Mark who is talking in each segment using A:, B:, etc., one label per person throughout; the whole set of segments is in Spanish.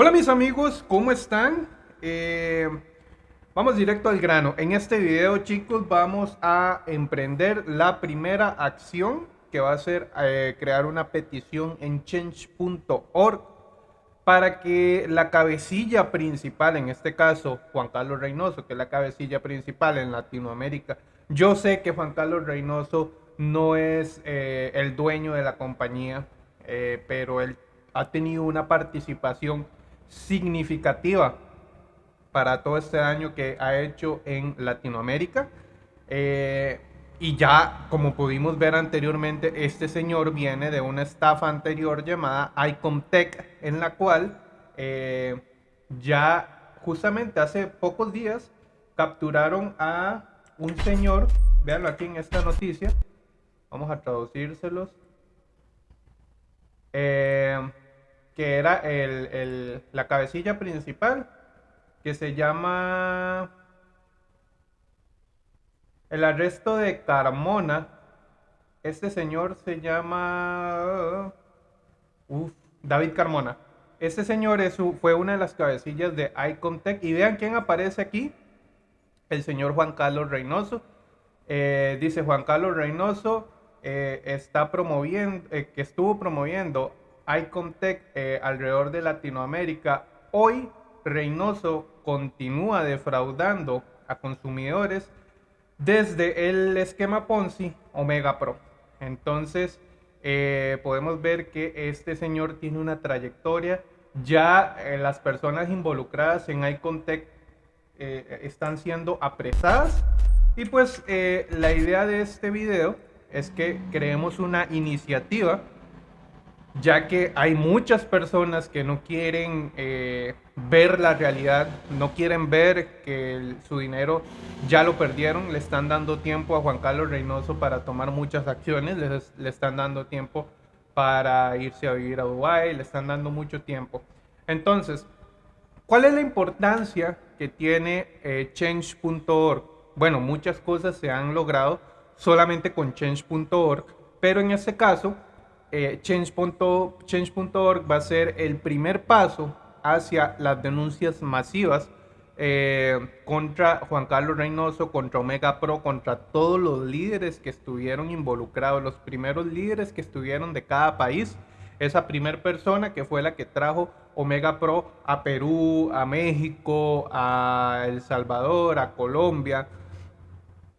A: Hola mis amigos, ¿cómo están? Eh, vamos directo al grano. En este video chicos vamos a emprender la primera acción que va a ser eh, crear una petición en change.org para que la cabecilla principal, en este caso Juan Carlos Reynoso, que es la cabecilla principal en Latinoamérica, yo sé que Juan Carlos Reynoso no es eh, el dueño de la compañía, pero él ha tenido una participación significativa para todo este año que ha hecho en Latinoamérica. Eh, y ya, como pudimos ver anteriormente, este señor viene de una estafa anterior llamada Icomtech, en la cual eh, ya justamente hace pocos días capturaron a un señor, véanlo aquí en esta noticia, vamos a traducírselos. Eh, que era el, la cabecilla principal, que se llama el arresto de Carmona. Este señor se llama David Carmona. Este señor es, fue una de las cabecillas de Icontech. Y vean quién aparece aquí. El señor Juan Carlos Reynoso. Eh, dice Juan Carlos Reynoso eh, está promoviendo, eh, que estuvo promoviendo Icontech eh, alrededor de Latinoamérica, hoy Reynoso continúa defraudando a consumidores desde el esquema Ponzi Omega Pro. Entonces, eh, podemos ver que este señor tiene una trayectoria. Ya eh, las personas involucradas en Icontech están siendo apresadas. Y pues la idea de este video es que creemos una iniciativa ya que hay muchas personas que no quieren eh, ver la realidad, no quieren ver que su dinero ya lo perdieron, le están dando tiempo a Juan Carlos Reynoso para tomar muchas acciones, le están dando tiempo para irse a vivir a Dubái, le están dando mucho tiempo. Entonces, ¿cuál es la importancia que tiene eh, change.org? Bueno, muchas cosas se han logrado solamente con change.org, pero en este caso eh, change.org va a ser el primer paso hacia las denuncias masivas eh, contra Juan Carlos Reynoso, contra Omega Pro, contra todos los líderes que estuvieron involucrados, los primeros líderes que estuvieron de cada país. Esa primera persona que fue la que trajo Omega Pro a Perú, a México, a El Salvador, a Colombia.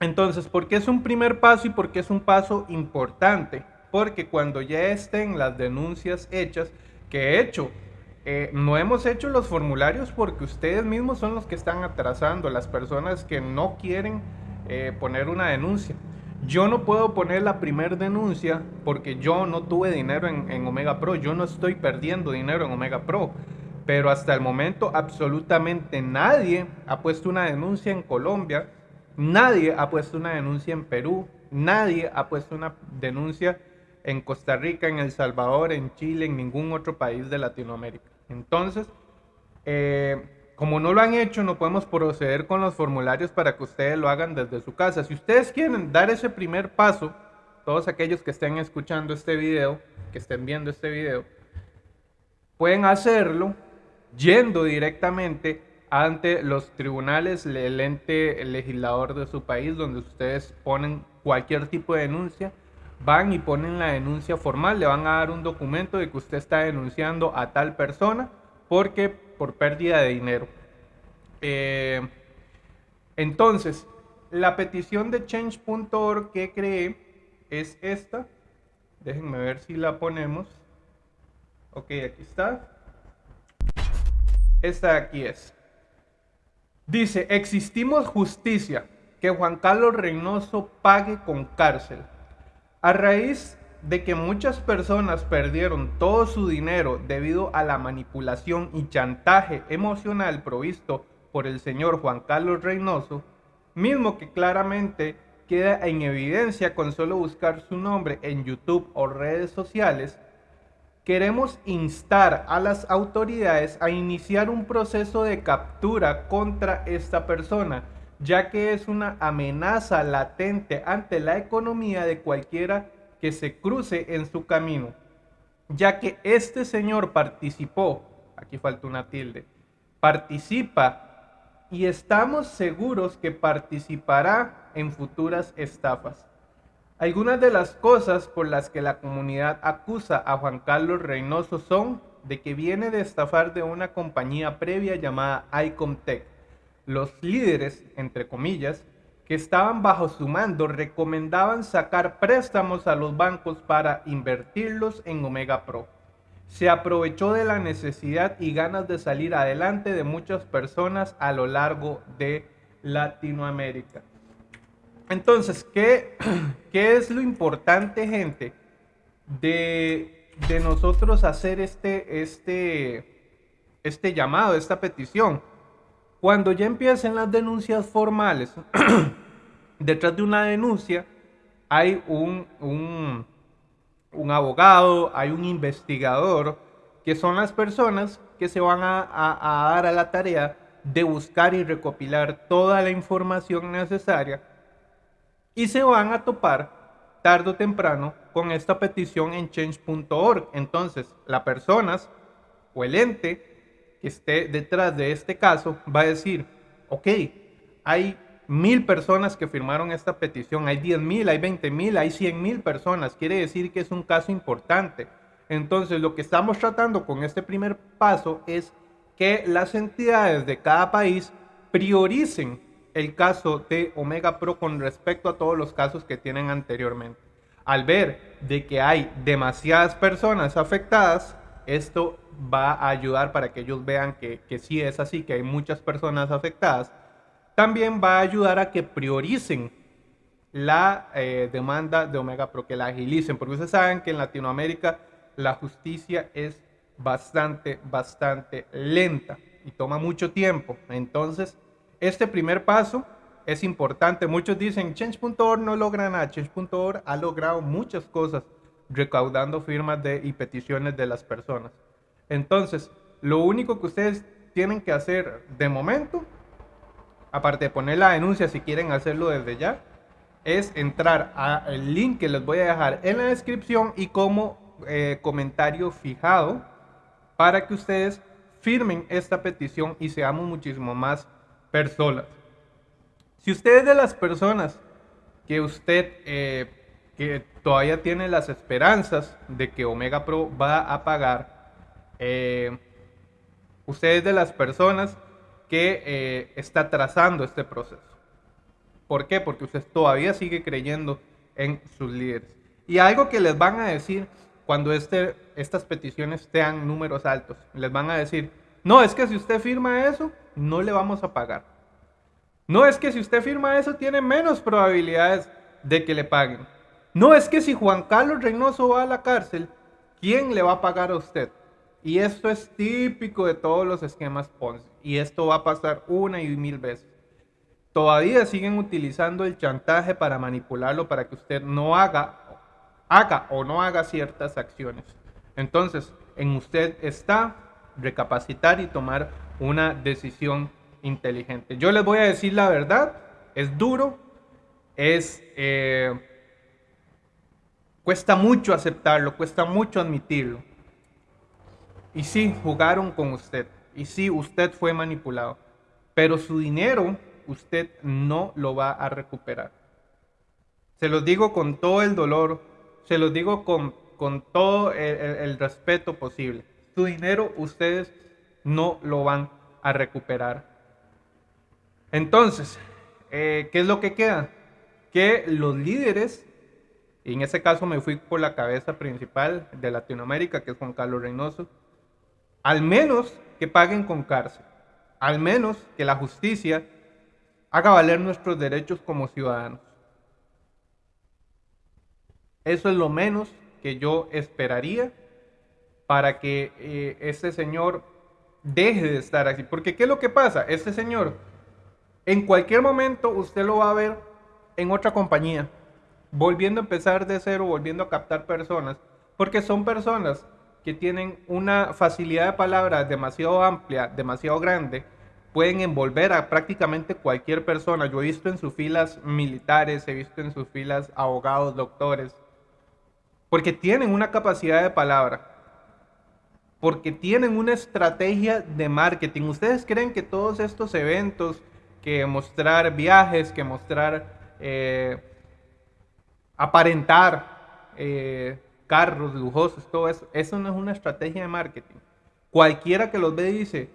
A: Entonces, ¿por qué es un primer paso y por qué es un paso importante? Porque cuando ya estén las denuncias hechas, que he hecho, eh, no hemos hecho los formularios porque ustedes mismos son los que están atrasando, las personas que no quieren eh, poner una denuncia. Yo no puedo poner la primera denuncia porque yo no tuve dinero en, en Omega Pro, yo no estoy perdiendo dinero en Omega Pro pero hasta el momento absolutamente nadie ha puesto una denuncia en Colombia, nadie ha puesto una denuncia en Perú, nadie ha puesto una denuncia en Costa Rica, en El Salvador, en Chile, en ningún otro país de Latinoamérica. Entonces, eh, como no lo han hecho, no podemos proceder con los formularios para que ustedes lo hagan desde su casa. Si ustedes quieren dar ese primer paso, todos aquellos que estén escuchando este video, que estén viendo este video, pueden hacerlo yendo directamente ante los tribunales, el ente legislador de su país, donde ustedes ponen cualquier tipo de denuncia van y ponen la denuncia formal, le van a dar un documento de que usted está denunciando a tal persona porque por pérdida de dinero. Eh, entonces, la petición de change.org que creé es esta. Déjenme ver si la ponemos. Ok, aquí está. Esta de aquí es. Dice, existimos justicia, que Juan Carlos Reynoso pague con cárcel a raíz de que muchas personas perdieron todo su dinero debido a la manipulación y chantaje emocional provisto por el señor Juan Carlos Reynoso, mismo que claramente queda en evidencia con solo buscar su nombre en YouTube o redes sociales, queremos instar a las autoridades a iniciar un proceso de captura contra esta persona ya que es una amenaza latente ante la economía de cualquiera que se cruce en su camino, ya que este señor participó aquí falta una tilde, participa y estamos seguros que participará en futuras estafas. Algunas de las cosas por las que la comunidad acusa a Juan Carlos Reynoso son de que viene de estafar de una compañía previa llamada Icomtech. Los líderes, entre comillas, que estaban bajo su mando recomendaban sacar préstamos a los bancos para invertirlos en Omega Pro. Se aprovechó de la necesidad y ganas de salir adelante de muchas personas a lo largo de Latinoamérica. Entonces, ¿qué, qué es lo importante, gente, de, de nosotros hacer este, este, este llamado, esta petición? Cuando ya empiecen las denuncias formales, detrás de una denuncia hay un, un, abogado, hay un investigador, que son las personas que se van a, a, dar a la tarea de buscar y recopilar toda la información necesaria y se van a topar tarde o temprano con esta petición en change.org. Entonces, las personas o el ente esté detrás de este caso va a decir, ok, hay mil personas que firmaron esta petición, hay diez mil, hay veinte mil, hay cien mil personas, quiere decir que es un caso importante. Entonces lo que estamos tratando con este primer paso es que las entidades de cada país prioricen el caso de Omega Pro con respecto a todos los casos que tienen anteriormente. Al ver de que hay demasiadas personas afectadas, esto va a ayudar para que ellos vean que, que sí es así, que hay muchas personas afectadas. También va a ayudar a que prioricen la eh, demanda de Omega Pro, que la agilicen, porque ustedes saben que en Latinoamérica la justicia es bastante, bastante lenta y toma mucho tiempo. Entonces, este primer paso es importante. Muchos dicen, Change.org no logra nada. Change.org ha logrado muchas cosas recaudando firmas de, y peticiones de las personas. Entonces, lo único que ustedes tienen que hacer de momento, aparte de poner la denuncia si quieren hacerlo desde ya, es entrar al link que les voy a dejar en la descripción y como eh, comentario fijado para que ustedes firmen esta petición y seamos muchísimo más personas. Si usted de las personas que usted eh, todavía tiene las esperanzas de que Omega Pro va a pagar, eh, usted es de las personas que eh, está trazando este proceso. ¿Por qué? Porque usted todavía sigue creyendo en sus líderes. Y algo que les van a decir cuando este, estas peticiones sean números altos, les van a decir, no, es que si usted firma eso, no le vamos a pagar. No es que si usted firma eso, tiene menos probabilidades de que le paguen. No es que si Juan Carlos Reynoso va a la cárcel, ¿quién le va a pagar a usted? Y esto es típico de todos los esquemas Ponzi. Y esto va a pasar una y mil veces. Todavía siguen utilizando el chantaje para manipularlo para que usted no haga, haga o no haga ciertas acciones. Entonces, en usted está recapacitar y tomar una decisión inteligente. Yo les voy a decir la verdad, es duro, es... Eh, Cuesta mucho aceptarlo, cuesta mucho admitirlo. Y sí, jugaron con usted. Y sí, usted fue manipulado. Pero su dinero usted no lo va a recuperar. Se los digo con todo el dolor, se los digo con, con todo el, respeto posible. Su dinero ustedes no lo van a recuperar. Entonces, eh, ¿qué es lo que queda? Que los líderes y en ese caso me fui por la cabeza principal de Latinoamérica, que es Juan Carlos Reynoso. Al menos que paguen con cárcel. Al menos que la justicia haga valer nuestros derechos como ciudadanos. Eso es lo menos que yo esperaría para que eh, este señor deje de estar así. Porque ¿qué es lo que pasa? Este señor, en cualquier momento usted lo va a ver en otra compañía volviendo a empezar de cero, volviendo a captar personas, porque son personas que tienen una facilidad de palabra demasiado amplia, demasiado grande, pueden envolver a prácticamente cualquier persona. Yo he visto en sus filas militares, he visto en sus filas abogados, doctores, porque tienen una capacidad de palabra porque tienen una estrategia de marketing. ¿Ustedes creen que todos estos eventos, que mostrar viajes, que mostrar, eh, aparentar eh, carros lujosos, todo eso, eso no es una estrategia de marketing? Cualquiera que los ve dice,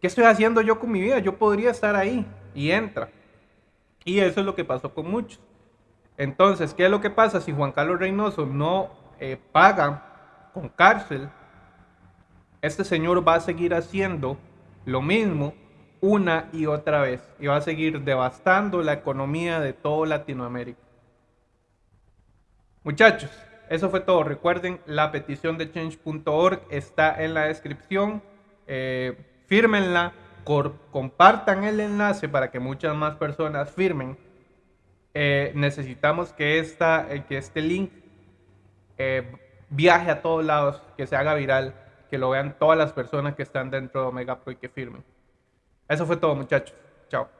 A: ¿qué estoy haciendo yo con mi vida? Yo podría estar ahí y entra. Y eso es lo que pasó con muchos. Entonces, ¿qué es lo que pasa si Juan Carlos Reynoso no eh, paga con cárcel? Este señor va a seguir haciendo lo mismo una y otra vez y va a seguir devastando la economía de toda Latinoamérica. Muchachos, eso fue todo. Recuerden, la petición de change.org está en la descripción. Eh, fírmenla, compartan el enlace para que muchas más personas firmen. Eh, necesitamos que, esta, eh, que este link viaje a todos lados, que se haga viral, que lo vean todas las personas que están dentro de Omega Pro y que firmen. Eso fue todo, muchachos. Chao.